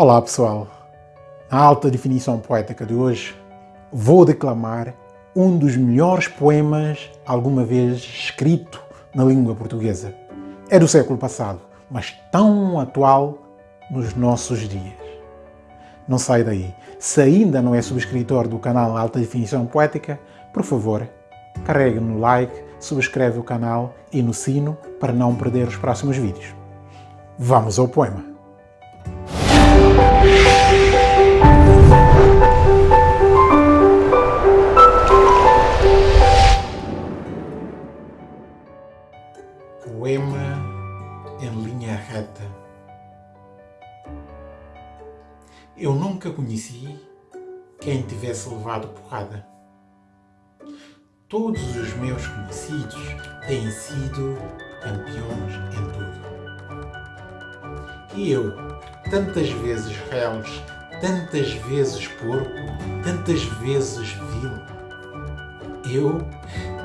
Olá pessoal, na alta definição poética de hoje vou declamar um dos melhores poemas alguma vez escrito na língua portuguesa. É do século passado, mas tão atual nos nossos dias. Não sai daí. Se ainda não é subscritor do canal Alta Definição Poética, por favor, carregue no like, subscreve o canal e no sino para não perder os próximos vídeos. Vamos ao poema. Poema em linha reta. Eu nunca conheci quem tivesse levado porrada. Todos os meus conhecidos têm sido campeões em tudo. E eu, tantas vezes réus, tantas vezes porco, tantas vezes vil. Eu,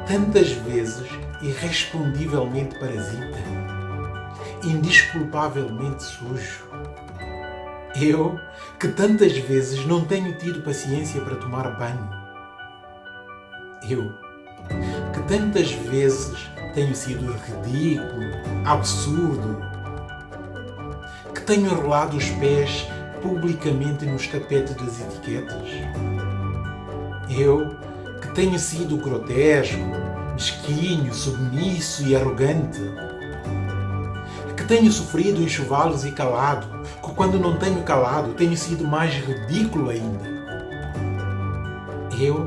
tantas vezes irrespondivelmente parasita, indisculpavelmente sujo. Eu, que tantas vezes não tenho tido paciência para tomar banho. Eu, que tantas vezes tenho sido ridículo, absurdo, tenho enrolado os pés publicamente nos tapetes das etiquetas? Eu, que tenho sido grotesco, mesquinho, submisso e arrogante? Que tenho sofrido enxovalos e calado, que quando não tenho calado tenho sido mais ridículo ainda? Eu,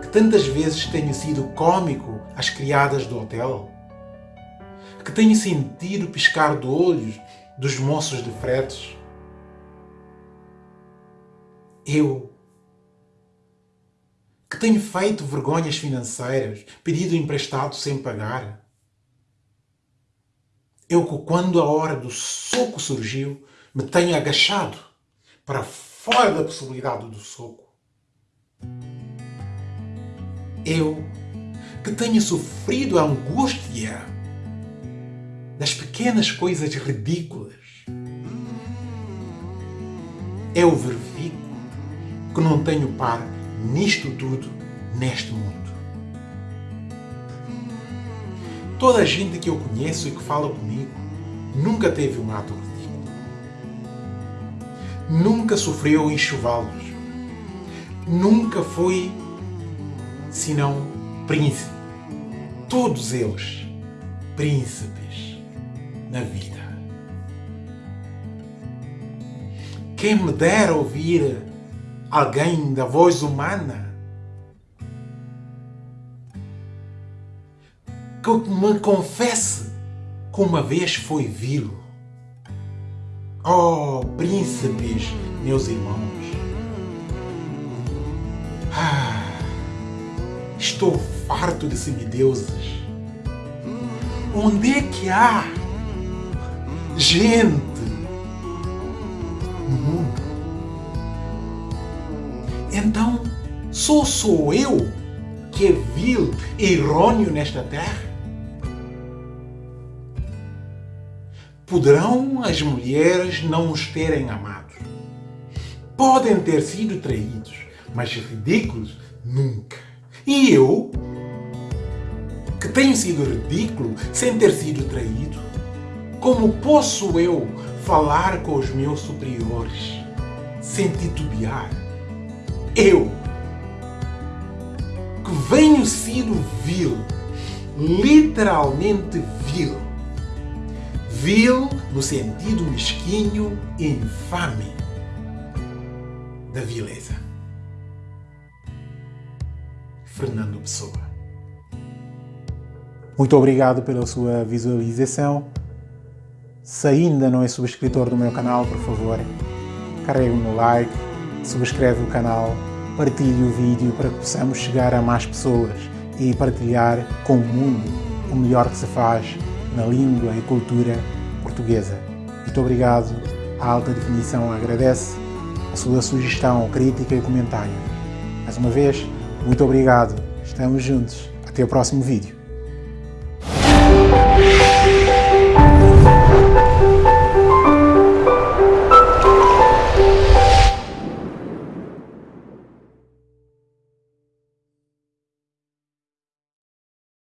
que tantas vezes tenho sido cômico às criadas do hotel? Que tenho sentido piscar de olhos dos moços de fretes. Eu, que tenho feito vergonhas financeiras, pedido emprestado sem pagar. Eu que quando a hora do soco surgiu, me tenho agachado para fora da possibilidade do soco. Eu que tenho sofrido a angústia das pequenas coisas ridículas. É o verifico que não tenho par nisto tudo, neste mundo. Toda a gente que eu conheço e que fala comigo nunca teve um ato ridículo. Nunca sofreu enxovalos. Nunca foi, senão, príncipe. Todos eles, príncipes na vida. Quem me dera ouvir alguém da voz humana que me confesse que uma vez foi vil. Oh, príncipes, meus irmãos. Ah, estou farto de semideuses. Onde é que há gente no mundo. Então, só sou eu que é vil e errôneo nesta terra? Poderão as mulheres não os terem amado. Podem ter sido traídos, mas ridículos nunca. E eu, que tenho sido ridículo sem ter sido traído, como posso eu falar com os meus superiores sem titubear? Eu, que venho sido vil, literalmente vil. Vil no sentido mesquinho e infame da vileza. Fernando Pessoa. Muito obrigado pela sua visualização. Se ainda não é subscritor do meu canal, por favor, carregue no like, subscreve o canal, partilhe o vídeo para que possamos chegar a mais pessoas e partilhar com o mundo o melhor que se faz na língua e cultura portuguesa. Muito obrigado. A Alta Definição agradece a sua sugestão, crítica e comentário. Mais uma vez, muito obrigado. Estamos juntos. Até o próximo vídeo.